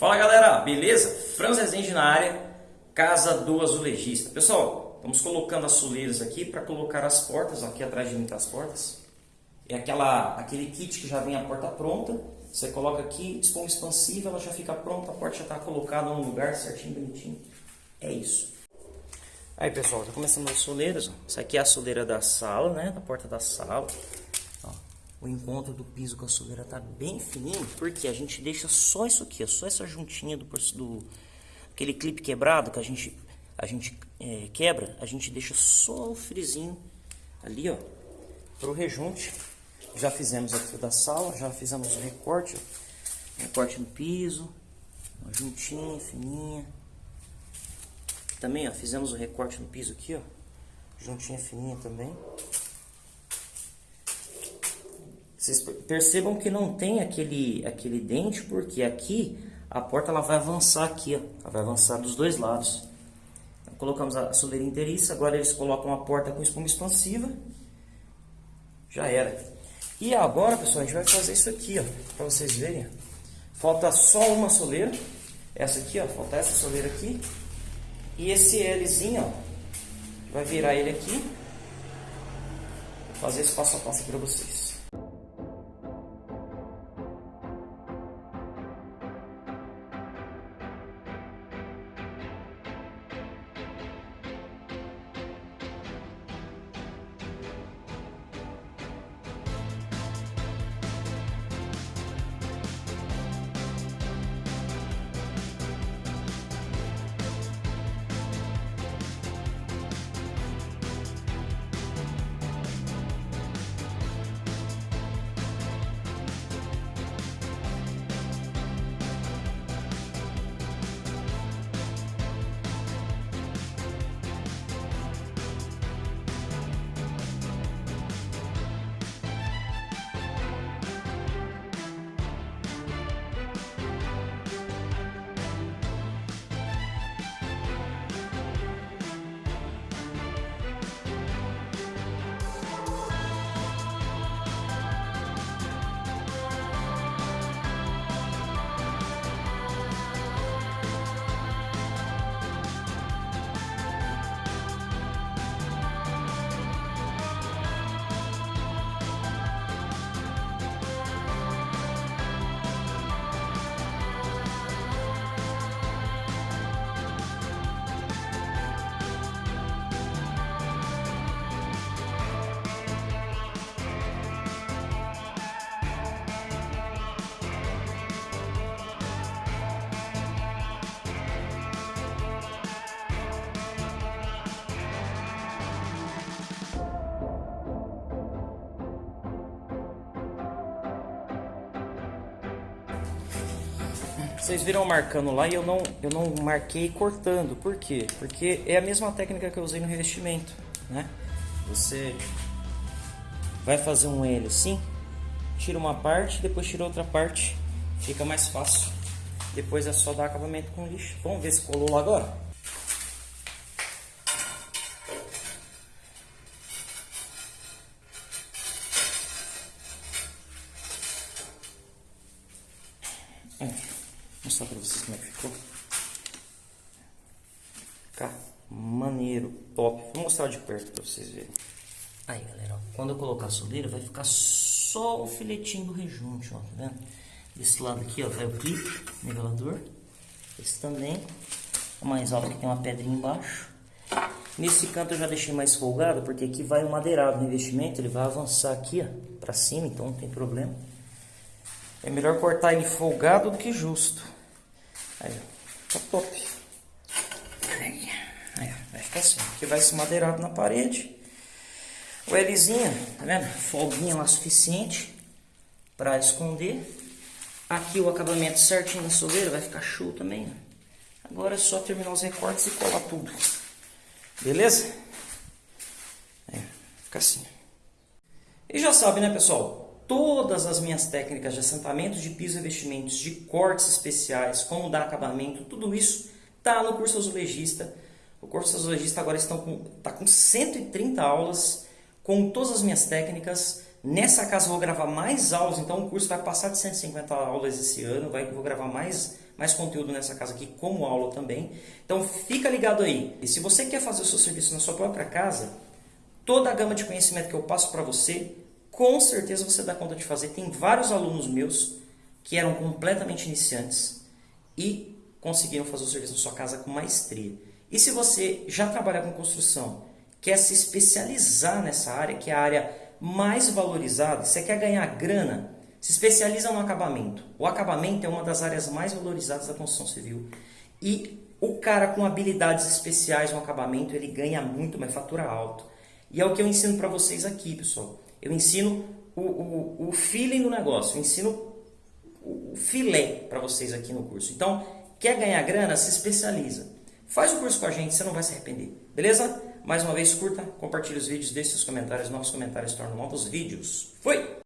Fala galera, beleza? Franz Rezende na área, casa do azulejista. Pessoal, estamos colocando as soleiras aqui para colocar as portas, aqui atrás de mim tá as portas. É aquela, aquele kit que já vem a porta pronta, você coloca aqui, espuma expansiva, ela já fica pronta, a porta já está colocada no lugar certinho, bonitinho. É isso. Aí pessoal, já começando as soleiras, ó. Essa aqui é a soleira da sala, né? Da porta da sala o encontro do piso com a soleira tá bem fininho, porque a gente deixa só isso aqui, ó, só essa juntinha do, do aquele clipe quebrado que a gente a gente é, quebra, a gente deixa só o frizinho ali, ó, pro rejunte. Já fizemos aqui da sala, já fizemos o recorte, ó, recorte no piso, uma juntinha, fininha. Também, ó, fizemos o recorte no piso aqui, ó, juntinha fininha também. Vocês percebam que não tem aquele, aquele dente, porque aqui a porta ela vai avançar aqui, ó. Ela vai avançar dos dois lados. Então, colocamos a soleira inteiriça, agora eles colocam a porta com espuma expansiva. Já era. E agora, pessoal, a gente vai fazer isso aqui, ó, para vocês verem. Falta só uma soleira. Essa aqui, ó, falta essa soleira aqui. E esse Lzinho, ó, vai virar ele aqui. Vou fazer esse passo a passo para vocês. Vocês viram marcando lá e eu não, eu não marquei cortando. Por quê? Porque é a mesma técnica que eu usei no revestimento, né? Você vai fazer um L assim, tira uma parte, depois tira outra parte, fica mais fácil. Depois é só dar acabamento com lixo. Vamos ver se colou lá agora? Mostrar pra vocês como é que ficou. Fica maneiro, top. Vou mostrar de perto pra vocês verem. Aí, galera, ó, quando eu colocar a soleira, vai ficar só o filetinho do rejunte, ó, tá vendo? Desse lado aqui, ó, vai o clipe, nivelador. Esse também. O mais alto que tem uma pedrinha embaixo. Nesse canto eu já deixei mais folgado, porque aqui vai o madeirado no investimento, ele vai avançar aqui, ó, pra cima, então não tem problema. É melhor cortar ele folgado do que justo. Aí, ó. Tá top. Aí, aí, vai ficar assim. Aqui vai se madeirado na parede. O Lzinho, tá vendo? Folguinha lá suficiente para esconder. Aqui o acabamento certinho na soleira, vai ficar show também. Agora é só terminar os recortes e colar tudo. Beleza? Aí, fica assim. E já sabe, né, pessoal? Todas as minhas técnicas de assentamento de piso e revestimentos, de cortes especiais, como dar acabamento, tudo isso está no curso azulejista. O curso azulejista agora está com, tá com 130 aulas com todas as minhas técnicas, Nessa casa eu vou gravar mais aulas, então o curso vai passar de 150 aulas esse ano, vai, vou gravar mais, mais conteúdo nessa casa aqui como aula também. Então fica ligado aí. E se você quer fazer o seu serviço na sua própria casa, toda a gama de conhecimento que eu passo para você, com certeza você dá conta de fazer. Tem vários alunos meus que eram completamente iniciantes e conseguiram fazer o serviço na sua casa com maestria. E se você já trabalha com construção, quer se especializar nessa área, que é a área mais valorizada, você quer ganhar grana, se especializa no acabamento. O acabamento é uma das áreas mais valorizadas da construção civil. E o cara com habilidades especiais no acabamento, ele ganha muito, mas fatura alto. E é o que eu ensino para vocês aqui, pessoal. Eu ensino o, o, o feeling do negócio, eu ensino o filé para vocês aqui no curso. Então, quer ganhar grana? Se especializa. Faz o curso com a gente, você não vai se arrepender. Beleza? Mais uma vez, curta, compartilhe os vídeos, deixe seus comentários. Novos comentários tornam novos vídeos. Fui!